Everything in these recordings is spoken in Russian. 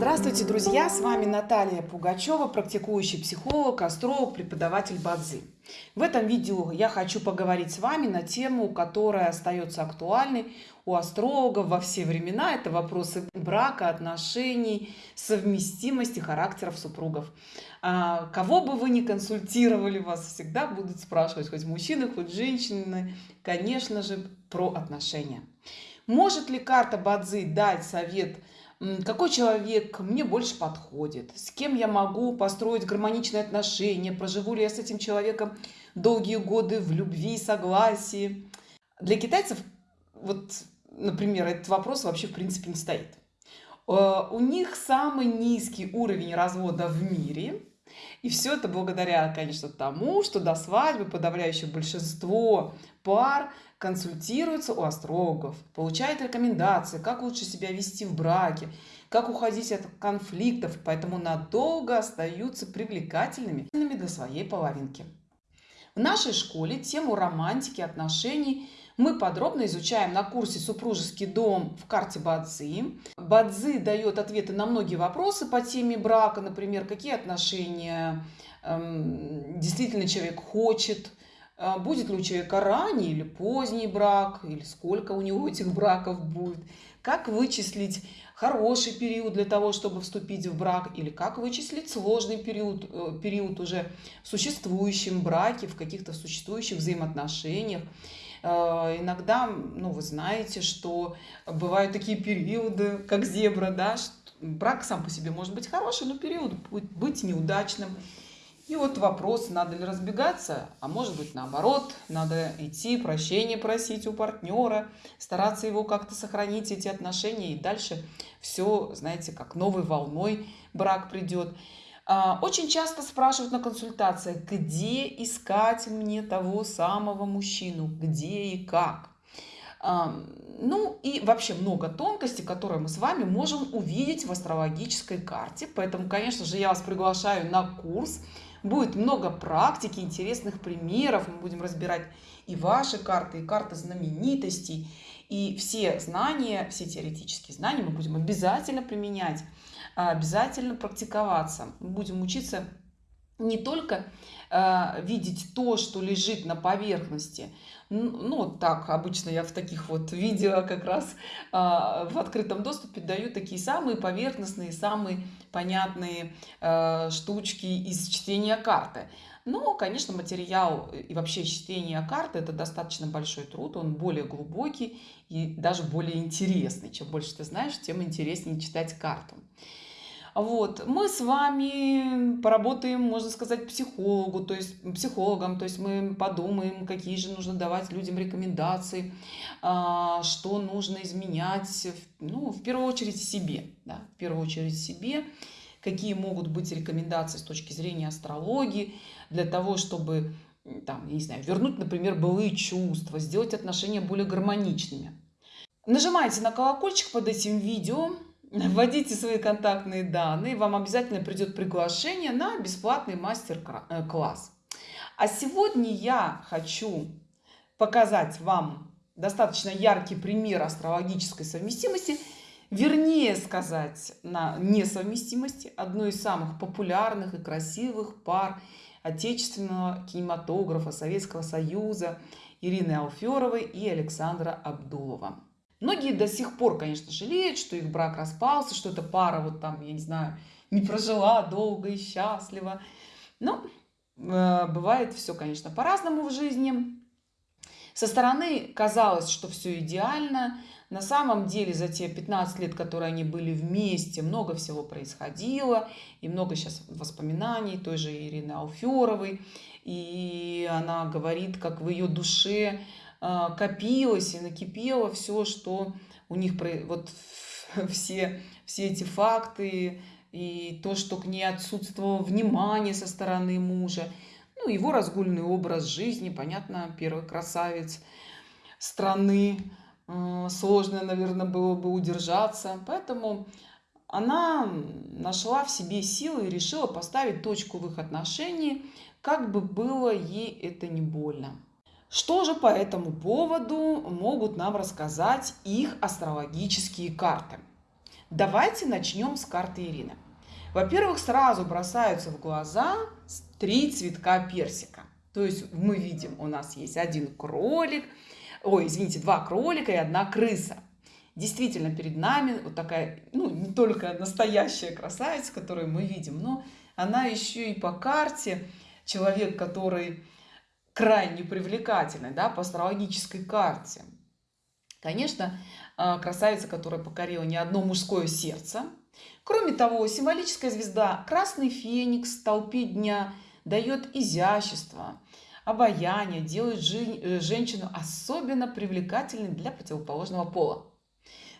Здравствуйте, друзья! С вами Наталья Пугачева, практикующий психолог, астролог, преподаватель Бадзи. В этом видео я хочу поговорить с вами на тему, которая остается актуальной у астрологов во все времена. Это вопросы брака, отношений, совместимости характеров супругов. А, кого бы вы ни консультировали, вас всегда будут спрашивать, хоть мужчины, хоть женщины, конечно же, про отношения. Может ли карта Бадзи дать совет – какой человек мне больше подходит, с кем я могу построить гармоничные отношения, проживу ли я с этим человеком долгие годы в любви и согласии. Для китайцев, вот, например, этот вопрос вообще в принципе не стоит. Э, у них самый низкий уровень развода в мире. И все это благодаря, конечно, тому, что до свадьбы подавляющее большинство пар консультируются у астрологов, получают рекомендации, как лучше себя вести в браке, как уходить от конфликтов, поэтому надолго остаются привлекательными для своей половинки. В нашей школе тему романтики, отношений мы подробно изучаем на курсе «Супружеский дом» в карте Бадзи. Бадзи дает ответы на многие вопросы по теме брака, например, какие отношения эм, действительно человек хочет, а, будет ли у человека ранний или поздний брак, или сколько у него этих браков будет, как вычислить хороший период для того, чтобы вступить в брак, или как вычислить сложный период, э, период уже в существующем браке, в каких-то существующих взаимоотношениях. А, иногда, ну, вы знаете, что бывают такие периоды, как зебра, да, брак сам по себе может быть хороший, но период будет быть неудачным. И вот вопрос, надо ли разбегаться, а может быть наоборот, надо идти, прощения просить у партнера, стараться его как-то сохранить, эти отношения, и дальше все, знаете, как новой волной брак придет. А, очень часто спрашивают на консультациях, где искать мне того самого мужчину, где и как. Ну и вообще много тонкостей, которые мы с вами можем увидеть в астрологической карте. Поэтому, конечно же, я вас приглашаю на курс Будет много практики, интересных примеров. Мы будем разбирать и ваши карты, и карты знаменитостей. И все знания, все теоретические знания мы будем обязательно применять, обязательно практиковаться. Будем учиться не только э, видеть то, что лежит на поверхности. Ну, так, обычно я в таких вот видео как раз э, в открытом доступе даю такие самые поверхностные, самые понятные э, штучки из чтения карты. Но, конечно, материал и вообще чтение карты – это достаточно большой труд, он более глубокий и даже более интересный. Чем больше ты знаешь, тем интереснее читать карту. Вот. Мы с вами поработаем, можно сказать, психологу, то есть психологом, то есть мы подумаем, какие же нужно давать людям рекомендации, а, что нужно изменять, ну, в первую очередь себе, да, в первую очередь себе, какие могут быть рекомендации с точки зрения астрологии для того, чтобы там, я не знаю, вернуть, например, былые чувства, сделать отношения более гармоничными. Нажимайте на колокольчик под этим видео, вводите свои контактные данные, вам обязательно придет приглашение на бесплатный мастер-класс. А сегодня я хочу показать вам достаточно яркий пример астрологической совместимости, вернее сказать, на несовместимости одной из самых популярных и красивых пар отечественного кинематографа Советского Союза Ирины Алферовой и Александра Абдулова. Многие до сих пор, конечно, жалеют, что их брак распался, что эта пара вот там, я не знаю, не прожила долго и счастливо. Но э, бывает все, конечно, по-разному в жизни. Со стороны казалось, что все идеально. На самом деле за те 15 лет, которые они были вместе, много всего происходило. И много сейчас воспоминаний той же Ирины Алферовой. И она говорит, как в ее душе копилось и накипело все, что у них, вот все, все эти факты и то, что к ней отсутствовало внимание со стороны мужа, ну, его разгульный образ жизни, понятно, первый красавец страны, а, сложно, наверное, было бы удержаться, поэтому она нашла в себе силы и решила поставить точку в их отношении, как бы было ей это не больно. Что же по этому поводу могут нам рассказать их астрологические карты? Давайте начнем с карты Ирины. Во-первых, сразу бросаются в глаза три цветка персика. То есть мы видим, у нас есть один кролик, ой, извините, два кролика и одна крыса. Действительно, перед нами вот такая, ну, не только настоящая красавица, которую мы видим, но она еще и по карте человек, который крайне привлекательный, да, по астрологической карте. Конечно, а, красавица, которая покорила не одно мужское сердце. Кроме того, символическая звезда Красный Феникс в толпе дня дает изящество, обаяние, делает э, женщину особенно привлекательной для противоположного пола.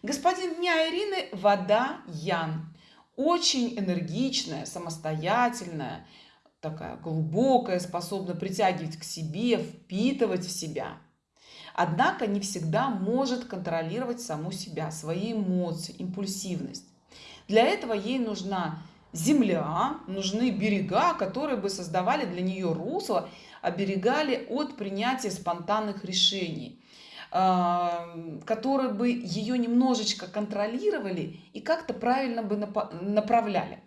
Господин дня Ирины – вода Ян. Очень энергичная, самостоятельная, такая глубокая, способна притягивать к себе, впитывать в себя. Однако не всегда может контролировать саму себя, свои эмоции, импульсивность. Для этого ей нужна земля, нужны берега, которые бы создавали для нее русло, оберегали от принятия спонтанных решений, а, которые бы ее немножечко контролировали и как-то правильно бы направляли.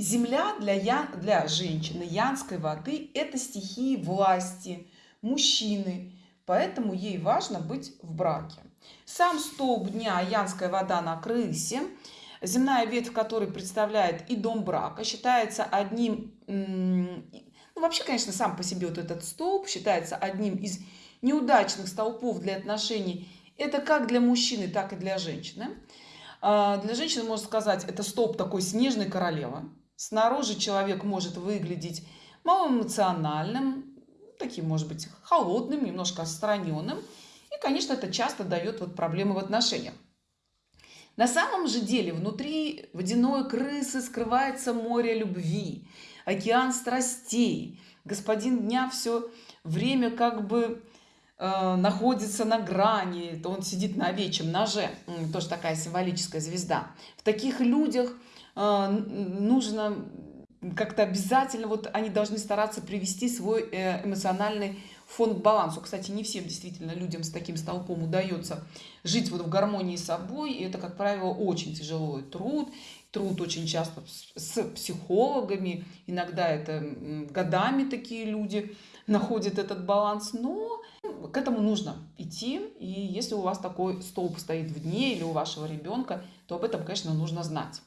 Земля для, я, для женщины, янской воды – это стихии власти, мужчины, поэтому ей важно быть в браке. Сам столб дня янская вода на крысе, земная ветвь которой представляет и дом брака, считается одним, ну вообще, конечно, сам по себе вот этот столб считается одним из неудачных столпов для отношений. Это как для мужчины, так и для женщины. А, для женщины, можно сказать, это столб такой снежной королевы. Снаружи человек может выглядеть малоэмоциональным, таким, может быть, холодным, немножко отстраненным. И, конечно, это часто дает вот проблемы в отношениях. На самом же деле внутри водяной крысы скрывается море любви, океан страстей. Господин дня все время как бы э, находится на грани, то он сидит на овечьем ноже, тоже такая символическая звезда. В таких людях нужно как-то обязательно, вот они должны стараться привести свой э, эмоциональный фон к балансу. Кстати, не всем действительно людям с таким столпом удается жить вот в гармонии с собой. И это, как правило, очень тяжелый труд. Труд очень часто с психологами. Иногда это годами такие люди находят этот баланс. Но к этому нужно идти. И если у вас такой столб стоит в дне или у вашего ребенка, то об этом, конечно, нужно знать.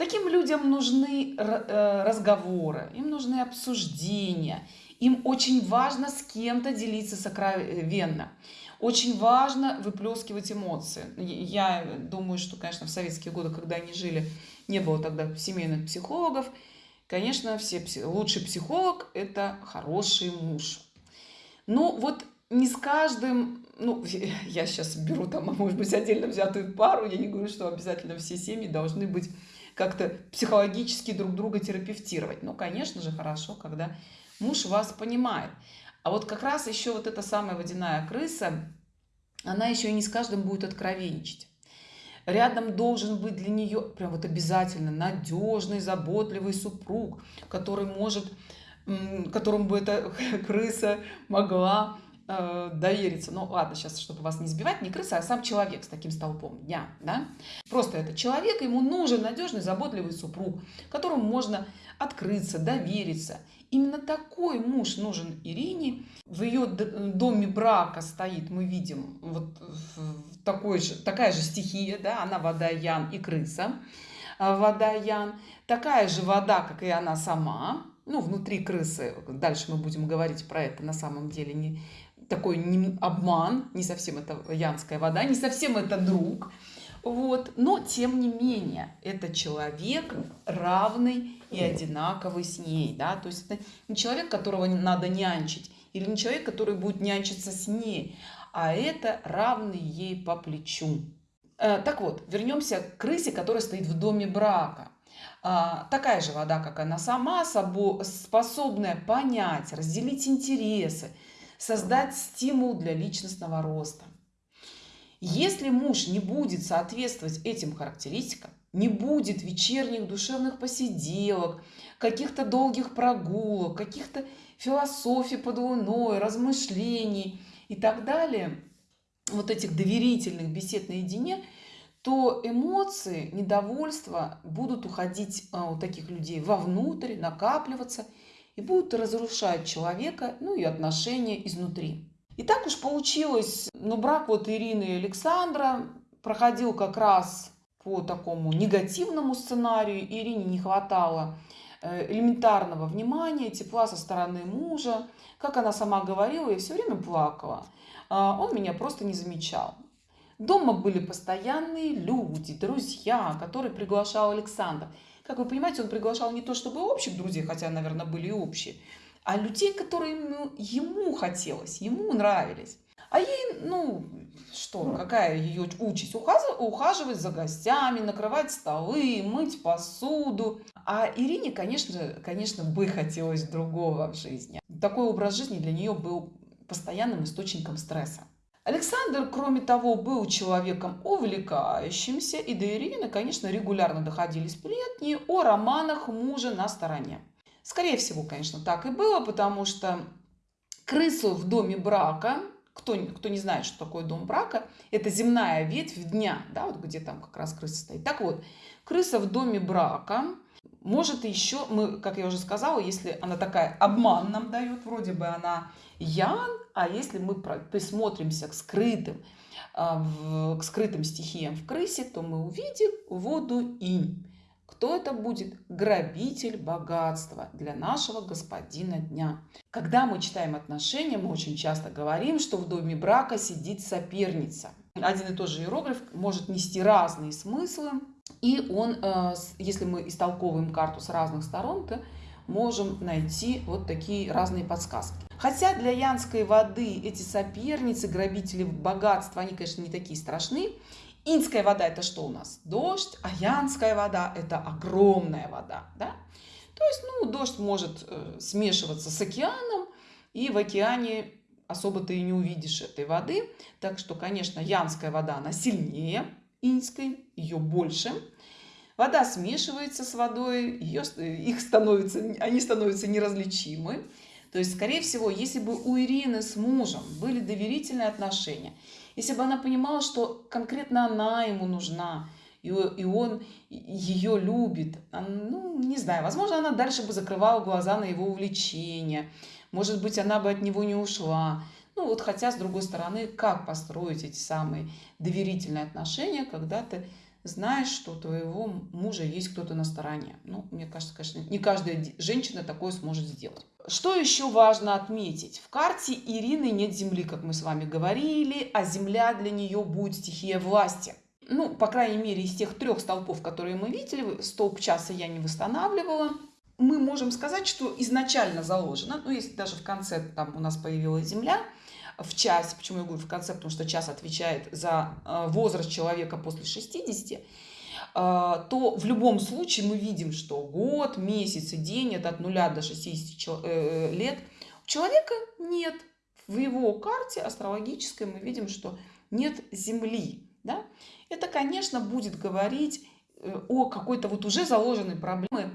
Таким людям нужны э, разговоры, им нужны обсуждения, им очень важно с кем-то делиться сокровенно. Очень важно выплескивать эмоции. Я думаю, что, конечно, в советские годы, когда они жили, не было тогда семейных психологов. Конечно, все, лучший психолог – это хороший муж. Но вот не с каждым, ну, я сейчас беру там, может быть, отдельно взятую пару, я не говорю, что обязательно все семьи должны быть как-то психологически друг друга терапевтировать. Ну, конечно же, хорошо, когда муж вас понимает. А вот как раз еще вот эта самая водяная крыса, она еще и не с каждым будет откровенничать. Рядом должен быть для нее прям вот обязательно надежный, заботливый супруг, который может, которому бы эта крыса могла э, довериться. Ну ладно, сейчас, чтобы вас не сбивать, не крыса, а сам человек с таким столпом дня. Да? Просто это человек, ему нужен надежный, заботливый супруг, которому можно открыться, довериться. Именно такой муж нужен Ирине. В ее доме брака стоит, мы видим, вот такой же, такая же стихия, да, она вода Ян и крыса. А, вода Ян. Такая же вода, как и она сама. Ну, внутри крысы, дальше мы будем говорить про это на самом деле, не, такой не, обман, не совсем это янская вода, не совсем это друг. Вот. Но, тем не менее, это человек равный и одинаковый с ней. Да? То есть это не человек, которого надо нянчить, или не человек, который будет нянчиться с ней, а это равный ей по плечу. Э, так вот, вернемся к крысе, которая стоит в доме брака. А, такая же вода, как она сама, способная понять, разделить интересы, создать стимул для личностного роста. Если муж не будет соответствовать этим характеристикам, не будет вечерних душевных посиделок, каких-то долгих прогулок, каких-то философий под луной, размышлений и так далее, вот этих доверительных бесед наедине, то эмоции, недовольство будут уходить а, у таких людей вовнутрь, накапливаться и будут разрушать человека, ну и отношения изнутри. И так уж получилось, ну брак вот Ирины и Александра проходил как раз по такому негативному сценарию. Ирине не хватало э, элементарного внимания, тепла со стороны мужа. Как она сама говорила, я все время плакала. А, он меня просто не замечал. Дома были постоянные люди, друзья, которые приглашал Александр. Как вы понимаете, он приглашал не то чтобы общих друзей, хотя, наверное, были и общие, а людей, которые ему, ему хотелось, ему нравились. А ей, ну, что, какая ее участь? Ухаживать за гостями, накрывать столы, мыть посуду. А Ирине, конечно, конечно, бы хотелось другого в жизни. Такой образ жизни для нее был постоянным источником стресса. Александр, кроме того, был человеком увлекающимся, и до Ирины, конечно, регулярно доходили сплетни о романах мужа на стороне. Скорее всего, конечно, так и было, потому что крысу в доме брака кто, кто не знает, что такое дом брака, это земная ветвь дня, да, вот где там как раз крыса стоит. Так вот, крыса в доме брака может еще, мы, как я уже сказала, если она такая обман нам дает, вроде бы она ян, а если мы присмотримся к скрытым, а, к скрытым стихиям в крысе, то мы увидим воду инь. Кто это будет? Грабитель богатства для нашего господина дня. Когда мы читаем отношения, мы очень часто говорим, что в доме брака сидит соперница. Один и тот же иероглиф может нести разные смыслы, и он, э, если мы истолковываем карту с разных сторон, то можем найти вот такие разные подсказки. Хотя для янской воды эти соперницы, грабители богатства, они, конечно, не такие страшные, Инская вода это что у нас? Дождь, а янская вода это огромная вода. Да? То есть, ну, дождь может э, смешиваться с океаном, и в океане особо ты и не увидишь этой воды. Так что, конечно, янская вода, она сильнее инской, ее больше. Вода смешивается с водой, ее, их становится, они становятся неразличимы. То есть, скорее всего, если бы у Ирины с мужем были доверительные отношения, если бы она понимала, что конкретно она ему нужна, и, и он ее любит, ну, не знаю, возможно, она дальше бы закрывала глаза на его увлечение, может быть, она бы от него не ушла. Ну, вот хотя, с другой стороны, как построить эти самые доверительные отношения, когда ты знаешь, что у твоего мужа есть кто-то на стороне. Ну, мне кажется, конечно, не каждая женщина такое сможет сделать. Что еще важно отметить? В карте Ирины нет земли, как мы с вами говорили, а земля для нее будет стихия власти. Ну, по крайней мере, из тех трех столпов, которые мы видели, столб часа я не восстанавливала. Мы можем сказать, что изначально заложено, ну, если даже в конце там у нас появилась земля, в час, почему я говорю в конце, потому что час отвечает за э, возраст человека после 60, э, то в любом случае мы видим, что год, месяц и день это от 0 до 60 э, лет. У человека нет. В его карте астрологической мы видим, что нет Земли. Да? Это, конечно, будет говорить о какой-то вот уже заложенной проблеме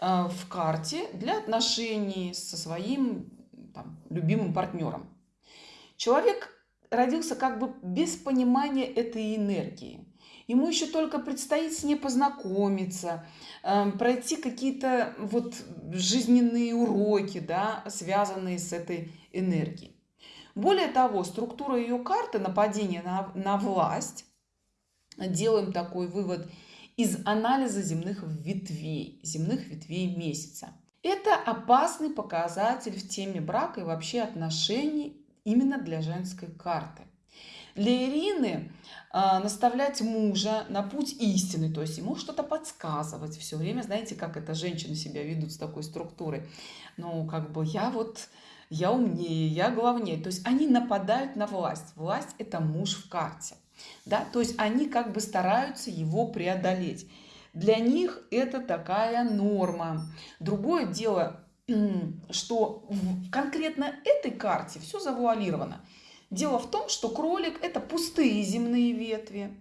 в карте для отношений со своим там, любимым партнером. Человек родился как бы без понимания этой энергии. Ему еще только предстоит с ней познакомиться, эм, пройти какие-то вот жизненные уроки, да, связанные с этой энергией. Более того, структура ее карты нападения на, на власть, делаем такой вывод из анализа земных ветвей, земных ветвей месяца. Это опасный показатель в теме брака и вообще отношений именно для женской карты. Для Ирины э, наставлять мужа на путь истины, то есть ему что-то подсказывать все время, знаете, как это женщины себя ведут с такой структурой. Ну, как бы я вот, я умнее, я главнее. То есть они нападают на власть. Власть – это муж в карте. Да? То есть они как бы стараются его преодолеть. Для них это такая норма. Другое дело, что в конкретно этой карте все завуалировано. Дело в том, что кролик – это пустые земные ветви.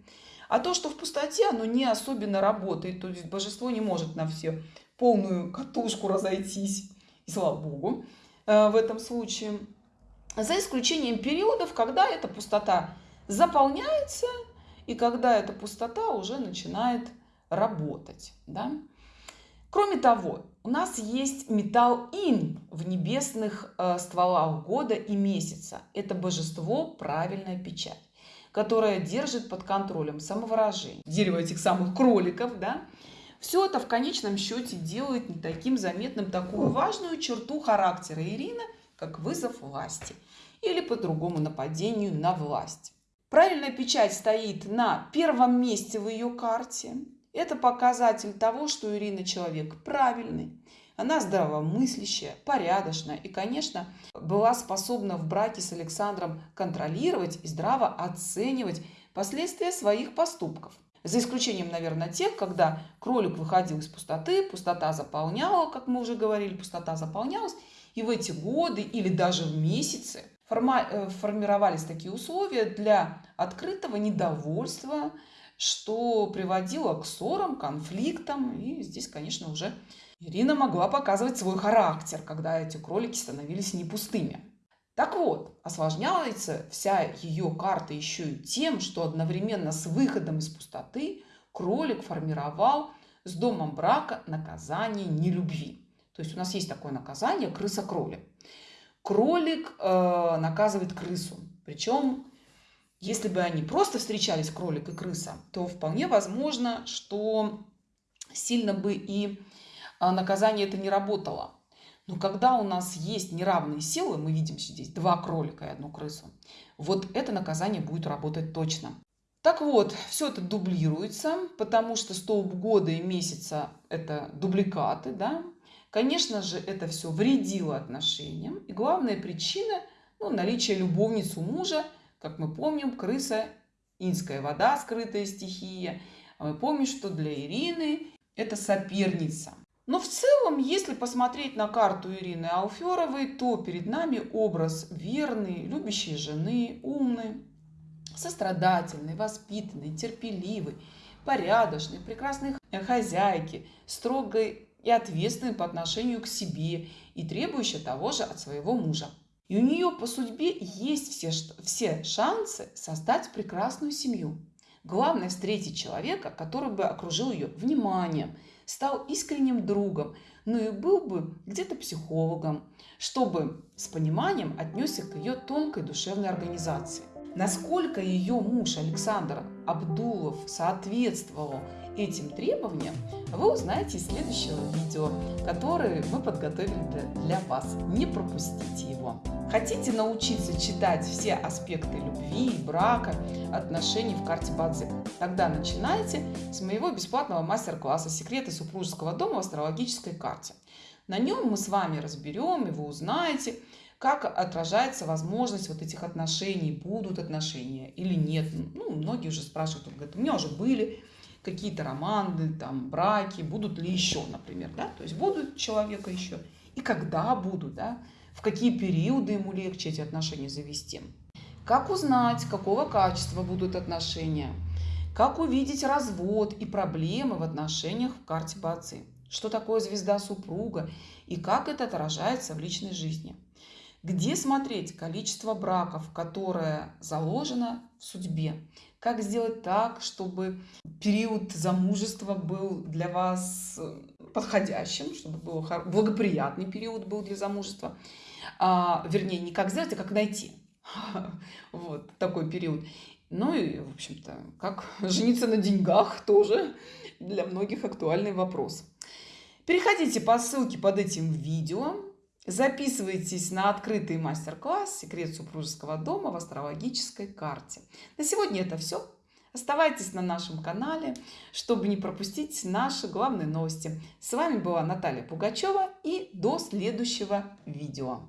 А то, что в пустоте, оно не особенно работает. То есть божество не может на все полную катушку разойтись. И слава богу э, в этом случае. За исключением периодов, когда эта пустота заполняется, и когда эта пустота уже начинает работать. Да? Кроме того, у нас есть металл Ин в небесных э, стволах года и месяца. Это божество правильная печать, которая держит под контролем самовыражение. Дерево этих самых кроликов, да? Все это в конечном счете делает не таким заметным такую важную черту характера Ирины, как вызов власти или по-другому нападению на власть. Правильная печать стоит на первом месте в ее карте. Это показатель того, что Ирина человек правильный, она здравомыслящая, порядочная и, конечно, была способна в браке с Александром контролировать и здраво оценивать последствия своих поступков. За исключением, наверное, тех, когда кролик выходил из пустоты, пустота заполняла, как мы уже говорили, пустота заполнялась, и в эти годы или даже в месяцы э, формировались такие условия для открытого недовольства, что приводило к ссорам, конфликтам. И здесь, конечно, уже Ирина могла показывать свой характер, когда эти кролики становились не пустыми. Так вот, осложняется вся ее карта еще и тем, что одновременно с выходом из пустоты кролик формировал с домом брака наказание нелюбви. То есть у нас есть такое наказание крыса-кролик. Кролик э, наказывает крысу. Причем если бы они просто встречались, кролик и крыса, то вполне возможно, что сильно бы и а, наказание это не работало. Но когда у нас есть неравные силы, мы видим здесь два кролика и одну крысу, вот это наказание будет работать точно. Так вот, все это дублируется, потому что столб года и месяца – это дубликаты, да. Конечно же, это все вредило отношениям. И главная причина ну, – наличие любовницы у мужа – как мы помним, крыса – инская вода, скрытая стихия. А мы помним, что для Ирины это соперница. Но в целом, если посмотреть на карту Ирины Алферовой, то перед нами образ верной, любящей жены, умной, сострадательной, воспитанной, терпеливой, порядочной, прекрасной хозяйки, строгой и ответственной по отношению к себе и требующей того же от своего мужа. И у нее по судьбе есть все, все шансы создать прекрасную семью. Главное встретить человека, который бы окружил ее вниманием, стал искренним другом, ну и был бы где-то психологом, чтобы с пониманием отнесся к ее тонкой душевной организации. Насколько ее муж Александр Абдулов соответствовал этим требованиям, вы узнаете из следующего видео, которое мы подготовили для вас. Не пропустите его. Хотите научиться читать все аспекты любви, брака, отношений в карте Бадзи? Тогда начинайте с моего бесплатного мастер-класса «Секреты супружеского дома в астрологической карте». На нем мы с вами разберем, и вы узнаете, как отражается возможность вот этих отношений, будут отношения или нет. Ну, многие уже спрашивают, говорят, у меня уже были какие-то романы, там, браки, будут ли еще, например, да, то есть будут человека еще, и когда будут, да, в какие периоды ему легче эти отношения завести. Как узнать, какого качества будут отношения, как увидеть развод и проблемы в отношениях в карте Бацы, что такое звезда супруга? И как это отражается в личной жизни. Где смотреть количество браков, которое заложено в судьбе? Как сделать так, чтобы период замужества был для вас э, подходящим, чтобы был благоприятный период был для замужества? А, вернее, не как сделать, а как найти. Вот такой период. Ну и, в общем-то, как жениться на деньгах тоже для многих актуальный вопрос. Переходите по ссылке под этим видео. Записывайтесь на открытый мастер-класс «Секрет супружеского дома в астрологической карте». На сегодня это все. Оставайтесь на нашем канале, чтобы не пропустить наши главные новости. С вами была Наталья Пугачева и до следующего видео.